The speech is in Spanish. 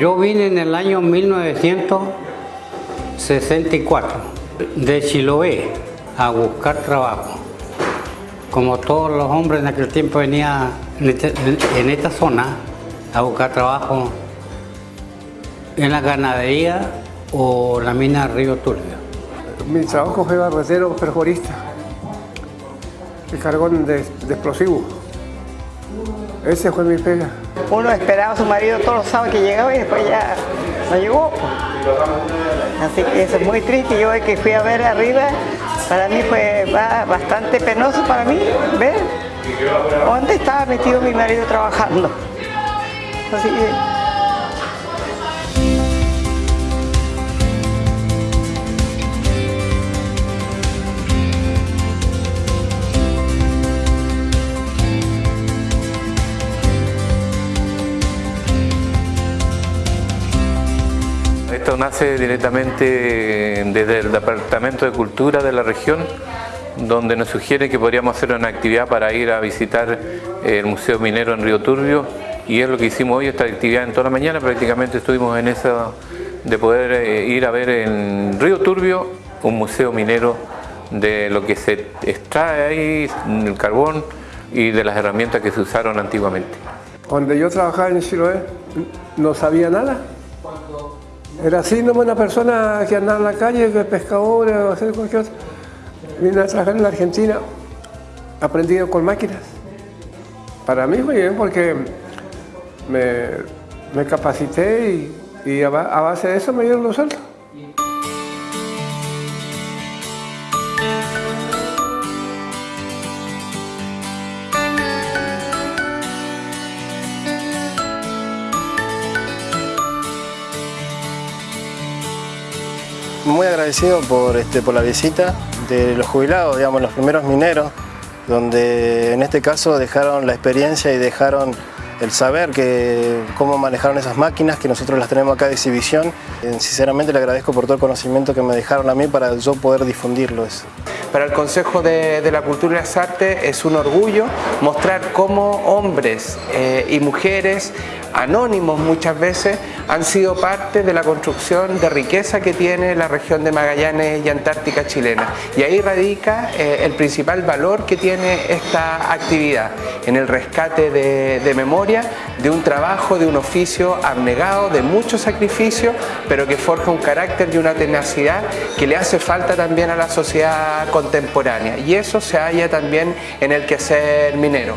Yo vine en el año 1964 de Chiloé a buscar trabajo. Como todos los hombres en aquel tiempo venía en, este- esta zona a buscar trabajo en la ganadería o la mina Río Turbio. Mi trabajo fue barretero perforista y cargón de explosivos. Ese fue mi pega. Uno esperaba a su marido todos los sábados que llegaba y después ya no llegó. pues. Así que eso es muy triste. Yo que fui a ver arriba, para mí fue ba- bastante penoso para mí ver dónde estaba metido mi marido trabajando. Así Nace directamente desde el Departamento de Cultura de la región, donde nos sugiere que podríamos hacer una actividad para ir a visitar el Museo Minero en Río Turbio y es lo que hicimos hoy, esta actividad en toda la mañana, prácticamente estuvimos en esa de poder eh, ir a ver en Río Turbio un museo minero de lo que se extrae ahí, el carbón y de las herramientas que se usaron antiguamente. Donde yo trabajaba en Chiloé, no sabía nada. Era así nomás una persona que andaba en la calle, que pescador o hacer cualquier cosa. Vine a trabajar en la Argentina, aprendido con máquinas. Para mí fue bien porque me, me capacité y, y a, ba- a base de eso me dieron los sueldos. Muy agradecido por, este, por la visita de los jubilados, digamos, los primeros mineros, donde en este caso dejaron la experiencia y dejaron el saber que cómo manejaron esas máquinas, que nosotros las tenemos acá de exhibición. Eh, Sinceramente le agradezco por todo el conocimiento que me dejaron a mí para yo poder difundirlo eso. Para el Consejo de, la Cultura y las Artes es un orgullo mostrar cómo hombres eh, y mujeres anónimos muchas veces han sido parte de la construcción de riqueza que tiene la región de Magallanes y Antártica chilena. Y ahí radica eh, el principal valor que tiene esta actividad, en el rescate de, de memoria de un trabajo, de un oficio abnegado, de mucho sacrificio, pero que forja un carácter y una tenacidad que le hace falta también a la sociedad contemporánea. Y eso se halla también en el quehacer minero.